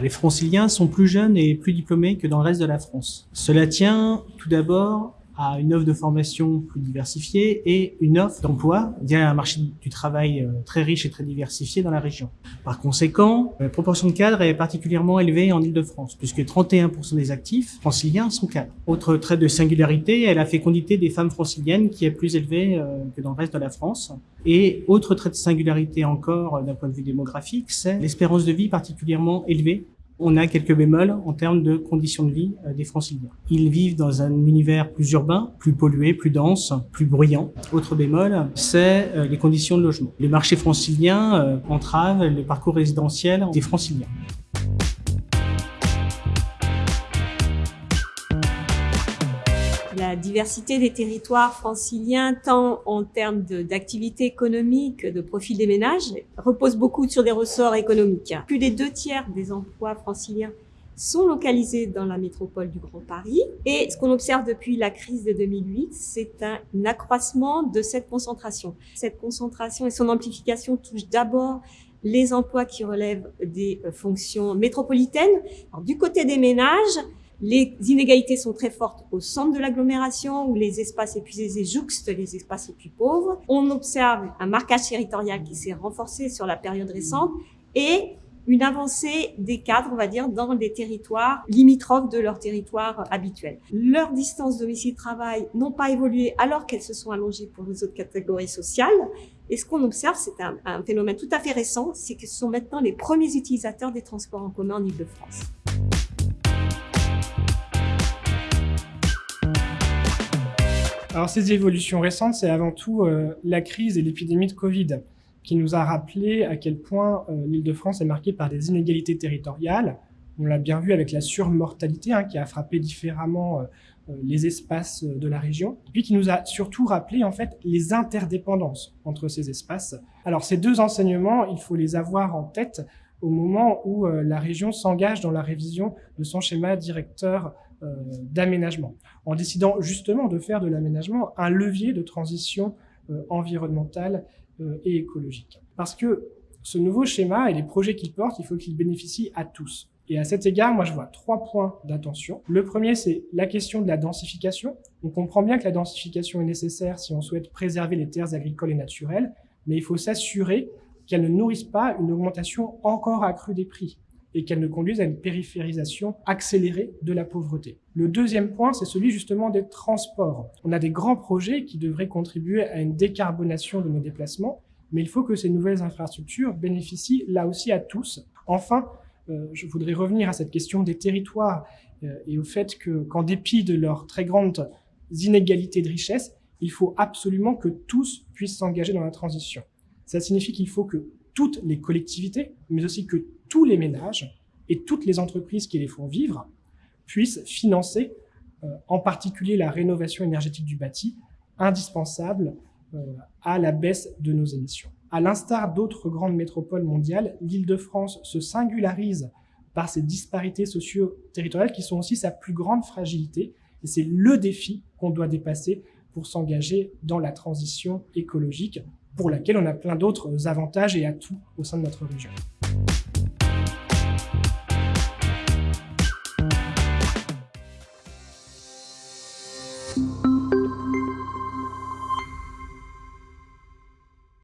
Les franciliens sont plus jeunes et plus diplômés que dans le reste de la France. Cela tient tout d'abord à une offre de formation plus diversifiée et une offre d'emploi via un marché du travail euh, très riche et très diversifié dans la région. Par conséquent, la proportion de cadres est particulièrement élevée en Ile-de-France, puisque 31% des actifs franciliens sont cadres. Autre trait de singularité est la fécondité des femmes franciliennes qui est plus élevée euh, que dans le reste de la France. Et autre trait de singularité encore euh, d'un point de vue démographique, c'est l'espérance de vie particulièrement élevée on a quelques bémols en termes de conditions de vie euh, des franciliens. Ils vivent dans un univers plus urbain, plus pollué, plus dense, plus bruyant. Autre bémol, c'est euh, les conditions de logement. Les marchés franciliens euh, entravent le parcours résidentiel des franciliens. Diversité des territoires franciliens, tant en termes d'activité économique, de profil des ménages, repose beaucoup sur des ressorts économiques. Plus des deux tiers des emplois franciliens sont localisés dans la métropole du Grand Paris. Et ce qu'on observe depuis la crise de 2008, c'est un, accroissement de cette concentration. Cette concentration et son amplification touchent d'abord les emplois qui relèvent des fonctions métropolitaines. du côté des ménages, les inégalités sont très fortes au centre de l'agglomération où les espaces épuisés jouxtent les espaces les plus pauvres. On observe un marquage territorial qui s'est renforcé sur la période récente et une avancée des cadres, on va dire, dans des territoires limitrophes de leur territoire habituel. Leurs distances domicile-travail n'ont pas évolué alors qu'elles se sont allongées pour les autres catégories sociales. Et ce qu'on observe, c'est un, un, phénomène tout à fait récent, c'est que ce sont maintenant les premiers utilisateurs des transports en commun en Ile-de-France. Alors ces évolutions récentes, c'est avant tout euh, la crise et l'épidémie de Covid qui nous a rappelé à quel point euh, l'île de France est marquée par des inégalités territoriales. On l'a bien vu avec la surmortalité hein, qui a frappé différemment euh, les espaces de la région, et puis qui nous a surtout rappelé en fait les interdépendances entre ces espaces. Alors ces deux enseignements, il faut les avoir en tête au moment où la région s'engage dans la révision de son schéma directeur euh, d'aménagement, en décidant justement de faire de l'aménagement un levier de transition euh, environnementale euh, et écologique. Parce que ce nouveau schéma et les projets qu'il porte, il faut qu'ils bénéficient à tous. Et à cet égard, moi, je vois trois points d'attention. Le premier, c'est la question de la densification. On comprend bien que la densification est nécessaire si on souhaite préserver les terres agricoles et naturelles, mais il faut s'assurer qu'elle ne nourrisse pas une augmentation encore accrue des prix et qu'elle ne conduise à une périphérisation accélérée de la pauvreté. Le deuxième point, c'est celui justement des transports. On a des grands projets qui devraient contribuer à une décarbonation de nos déplacements, mais il faut que ces nouvelles infrastructures bénéficient là aussi à tous. Enfin, euh, je voudrais revenir à cette question des territoires euh, et au fait que, qu'en dépit de leurs très grandes inégalités de richesse, il faut absolument que tous puissent s'engager dans la transition. Ça signifie qu'il faut que toutes les collectivités, mais aussi que tous les ménages et toutes les entreprises qui les font vivre puissent financer euh, en particulier la rénovation énergétique du bâti, indispensable euh, à la baisse de nos émissions. À l'instar d'autres grandes métropoles mondiales, l'Île-de-France se singularise par ses disparités socio-territoriales qui sont aussi sa plus grande fragilité. Et c'est le défi qu'on doit dépasser pour s'engager dans la transition écologique pour laquelle on a plein d'autres avantages et atouts au sein de notre région.